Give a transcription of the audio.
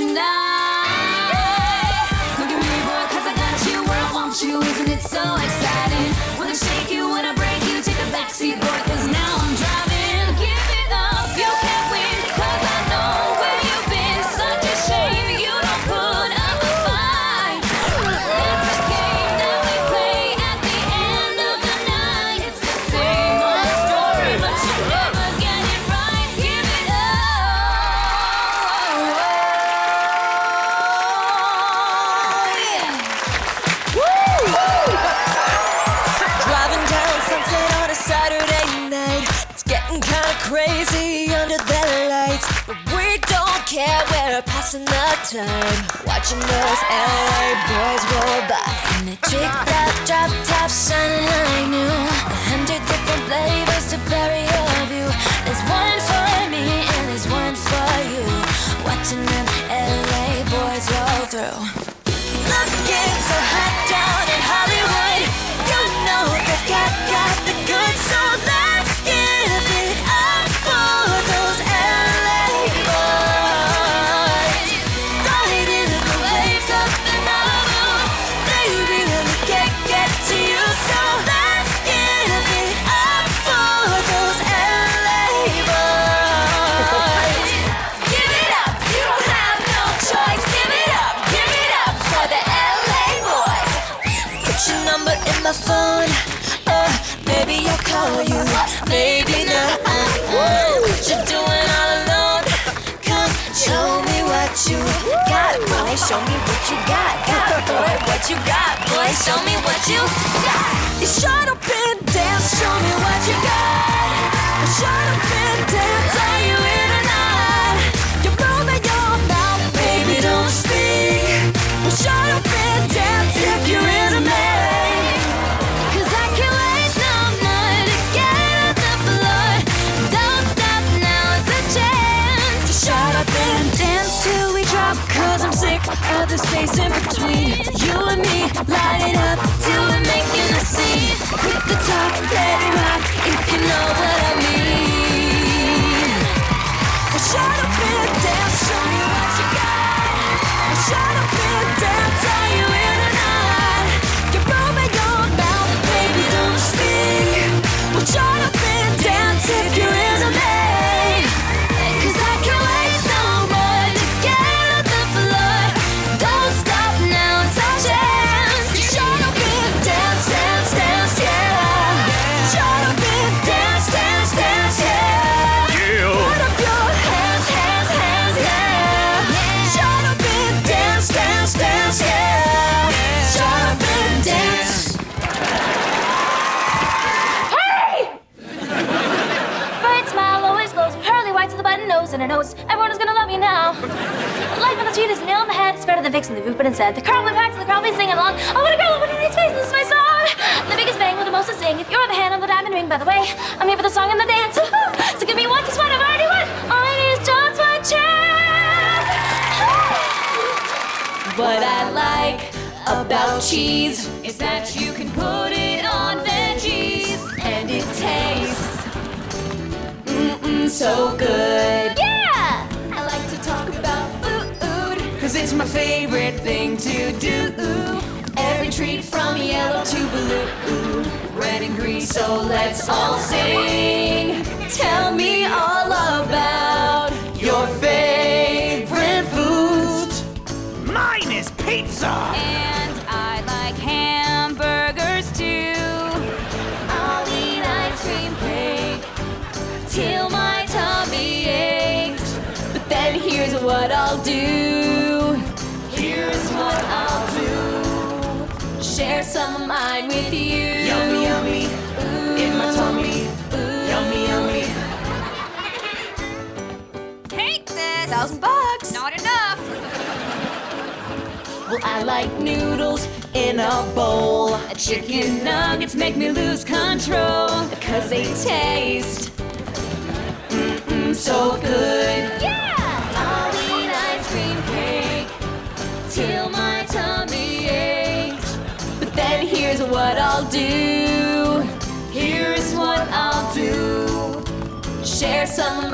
tonight. Care, we're passing the time. Watching those LA boys roll by. And the tricked out drop tops shining like new. My phone. Uh, maybe I'll call you. Maybe not. What you doing all alone? Come show me what you got, boy. Show me what you got, got, boy. What you got, boy. Show me what you got. You shut up and dance. Show me what you got. Cause I'm sick of the space in between you and me. Light it up till we're making a scene. Quit the nose and a nose. Everyone is gonna love you now. Life on the street is a nail in the head. It's better than fixing the roof, but instead the car will pack, so the crowd be singing along. Oh, what a girl, what a nice face, this is my song. The biggest bang with the most to sing. If you're the hand on the diamond ring, by the way, I'm here for the song and the dance. So give me one, just one, I've already won. All I need is just one chance. What I like about cheese Is that you can put it on veggies. and it tastes so good. Do. Every treat from yellow to blue, red and green. So let's all sing. Tell me all about Your favorite foods. Mine is pizza. And I like hamburgers too. I'll eat ice cream cake till my tummy aches. But then here's what I'll do. Share some of mine with you. Yummy, yummy. In my tummy. Yummy, yummy. Take this. Thousand bucks. Not enough. Well, I like noodles in a bowl. Chicken nuggets make me lose control because they taste mm-mm, so good. Some